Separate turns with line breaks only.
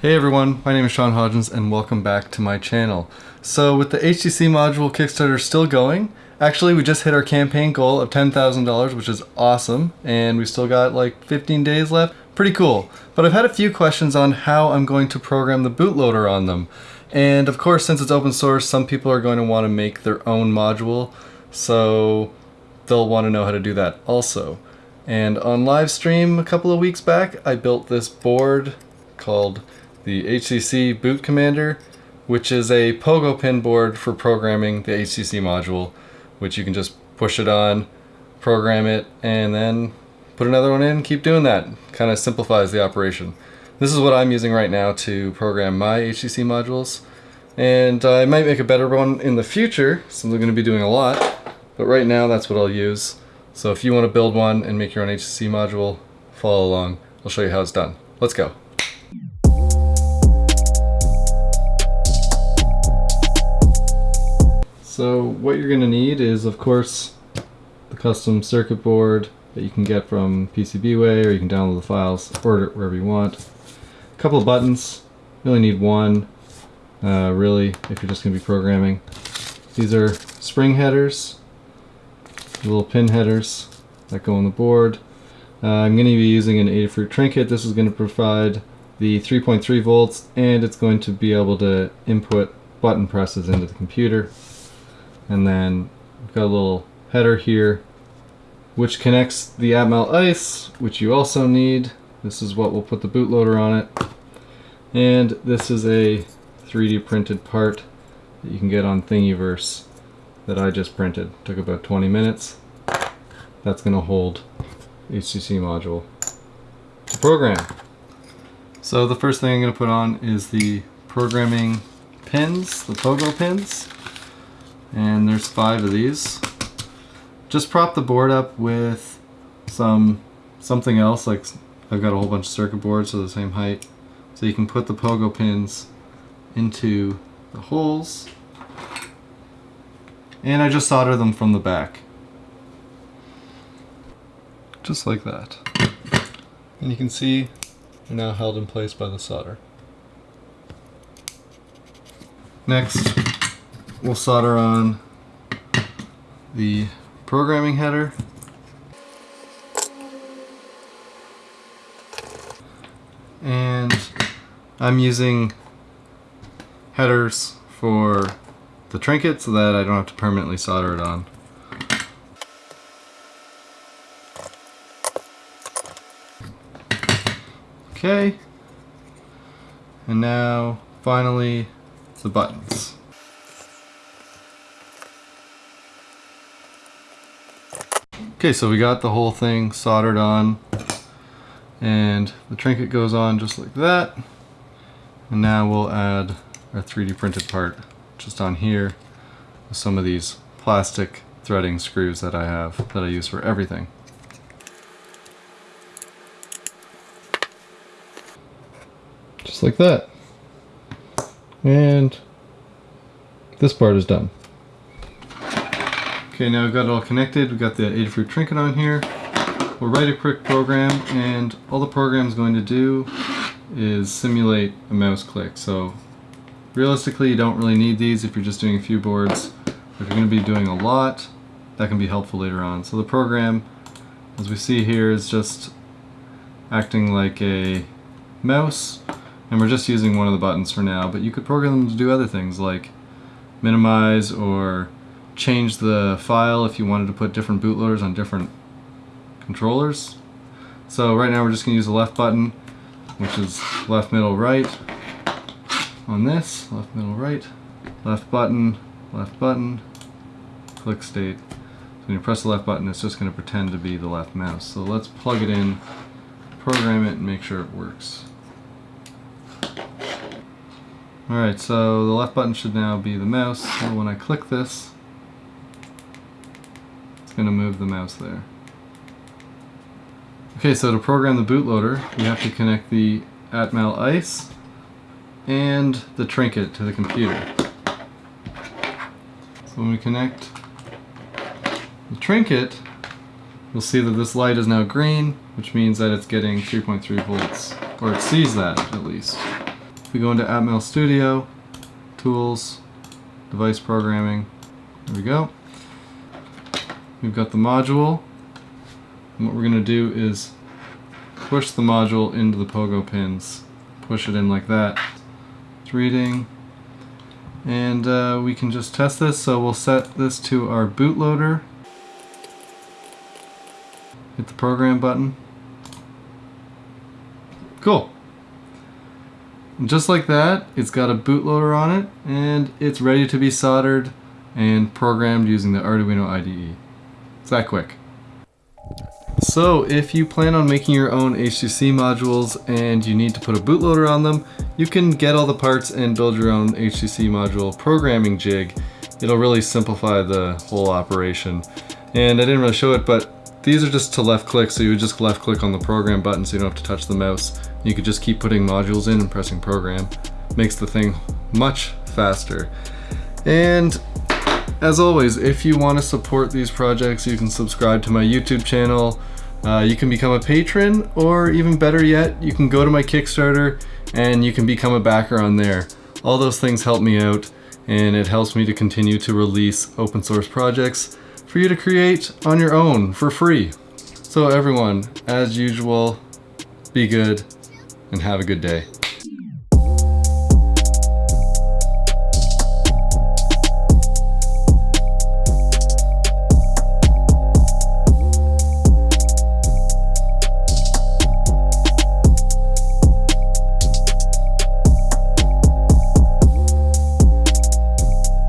Hey everyone, my name is Sean Hodgins and welcome back to my channel. So with the HCC module Kickstarter still going, actually we just hit our campaign goal of $10,000 which is awesome and we still got like 15 days left. Pretty cool. But I've had a few questions on how I'm going to program the bootloader on them. And of course since it's open source some people are going to want to make their own module so they'll want to know how to do that also. And on live stream a couple of weeks back I built this board called the HCC Boot Commander, which is a pogo pin board for programming the HCC module, which you can just push it on, program it, and then put another one in, keep doing that. Kind of simplifies the operation. This is what I'm using right now to program my HCC modules. And I might make a better one in the future, since I'm going to be doing a lot. But right now, that's what I'll use. So if you want to build one and make your own HCC module, follow along. I'll show you how it's done. Let's go. So what you're going to need is of course the custom circuit board that you can get from PCBWay or you can download the files, order it wherever you want. A couple of buttons, you only need one uh, really if you're just going to be programming. These are spring headers, little pin headers that go on the board. Uh, I'm going to be using an Adafruit Trinket. This is going to provide the 3.3 volts and it's going to be able to input button presses into the computer and then we've got a little header here which connects the Atmel ICE which you also need. This is what we'll put the bootloader on it. And this is a 3D printed part that you can get on Thingiverse that I just printed. Took about 20 minutes. That's gonna hold HCC module. To program. So the first thing I'm gonna put on is the programming pins the pogo pins and there's five of these. Just prop the board up with some something else like I've got a whole bunch of circuit boards of the same height. So you can put the pogo pins into the holes. And I just solder them from the back. Just like that. And you can see they're now held in place by the solder. Next we'll solder on the programming header. And I'm using headers for the trinket so that I don't have to permanently solder it on. Okay, and now finally the buttons. Okay, so we got the whole thing soldered on and the trinket goes on just like that. And now we'll add our 3D printed part just on here with some of these plastic threading screws that I have that I use for everything. Just like that. And this part is done. Okay, now we've got it all connected. We've got the Adafruit Trinket on here. We'll write a quick program, and all the program is going to do is simulate a mouse click. So realistically, you don't really need these if you're just doing a few boards. If you're going to be doing a lot, that can be helpful later on. So the program, as we see here, is just acting like a mouse, and we're just using one of the buttons for now, but you could program them to do other things like minimize or change the file if you wanted to put different bootloaders on different controllers. So right now we're just going to use the left button, which is left, middle, right on this, left, middle, right, left button, left button, click state. So when you press the left button, it's just going to pretend to be the left mouse. So let's plug it in, program it, and make sure it works. Alright, so the left button should now be the mouse. So when I click this, going to move the mouse there. Okay, so to program the bootloader, we have to connect the Atmel ICE and the trinket to the computer. So when we connect the trinket, you'll see that this light is now green, which means that it's getting 3.3 volts, or it sees that at least. If we go into Atmel Studio, Tools, Device Programming, there we go. We've got the module. And what we're going to do is push the module into the pogo pins. Push it in like that. It's reading. And uh, we can just test this. So we'll set this to our bootloader. Hit the program button. Cool. And just like that, it's got a bootloader on it and it's ready to be soldered and programmed using the Arduino IDE. It's that quick. So if you plan on making your own HCC modules and you need to put a bootloader on them, you can get all the parts and build your own HCC module programming jig. It'll really simplify the whole operation. And I didn't really show it, but these are just to left click, so you would just left click on the program button so you don't have to touch the mouse. You could just keep putting modules in and pressing program. Makes the thing much faster. And as always, if you want to support these projects, you can subscribe to my YouTube channel. Uh, you can become a patron, or even better yet, you can go to my Kickstarter and you can become a backer on there. All those things help me out, and it helps me to continue to release open source projects for you to create on your own for free. So everyone, as usual, be good and have a good day.